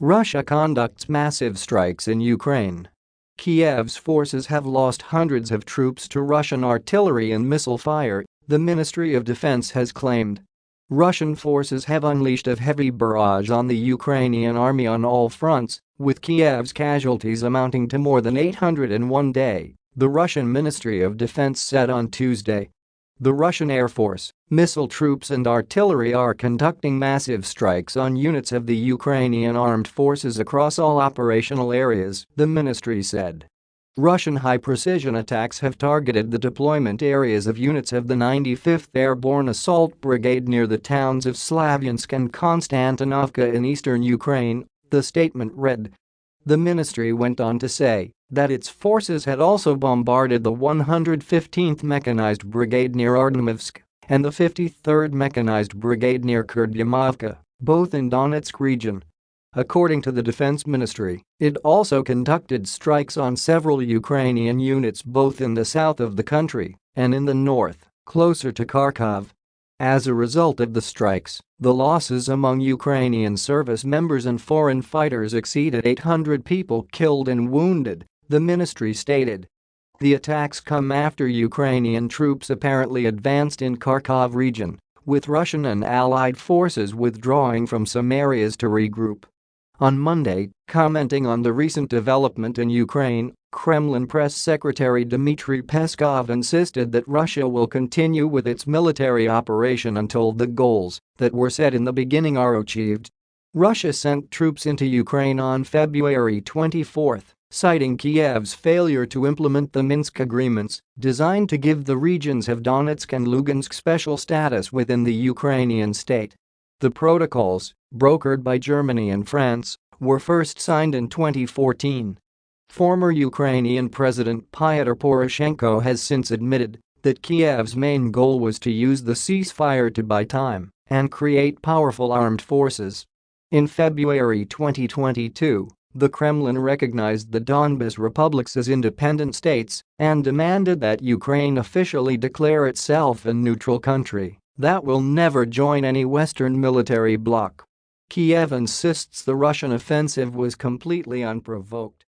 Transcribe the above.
Russia conducts massive strikes in Ukraine. Kiev's forces have lost hundreds of troops to Russian artillery and missile fire, the Ministry of Defense has claimed. Russian forces have unleashed a heavy barrage on the Ukrainian army on all fronts, with Kiev's casualties amounting to more than 800 in one day, the Russian Ministry of Defense said on Tuesday. The Russian Air Force, missile troops and artillery are conducting massive strikes on units of the Ukrainian armed forces across all operational areas, the ministry said. Russian high-precision attacks have targeted the deployment areas of units of the 95th Airborne Assault Brigade near the towns of Slavyansk and Konstantinovka in eastern Ukraine, the statement read. The ministry went on to say that its forces had also bombarded the 115th Mechanized Brigade near Artemovsk and the 53rd Mechanized Brigade near Kurdyumovka, both in Donetsk region. According to the Defense Ministry, it also conducted strikes on several Ukrainian units both in the south of the country and in the north, closer to Kharkov. As a result of the strikes, the losses among Ukrainian service members and foreign fighters exceeded 800 people killed and wounded, the ministry stated. The attacks come after Ukrainian troops apparently advanced in Kharkov region, with Russian and allied forces withdrawing from some areas to regroup. On Monday, commenting on the recent development in Ukraine, Kremlin press secretary Dmitry Peskov insisted that Russia will continue with its military operation until the goals that were set in the beginning are achieved. Russia sent troops into Ukraine on February 24, citing Kiev's failure to implement the Minsk agreements designed to give the regions of Donetsk and Lugansk special status within the Ukrainian state. The protocols, brokered by Germany and France, were first signed in 2014. Former Ukrainian President Pyotr Poroshenko has since admitted that Kiev's main goal was to use the ceasefire to buy time and create powerful armed forces. In February 2022, the Kremlin recognized the Donbas republics as independent states and demanded that Ukraine officially declare itself a neutral country that will never join any Western military bloc. Kiev insists the Russian offensive was completely unprovoked.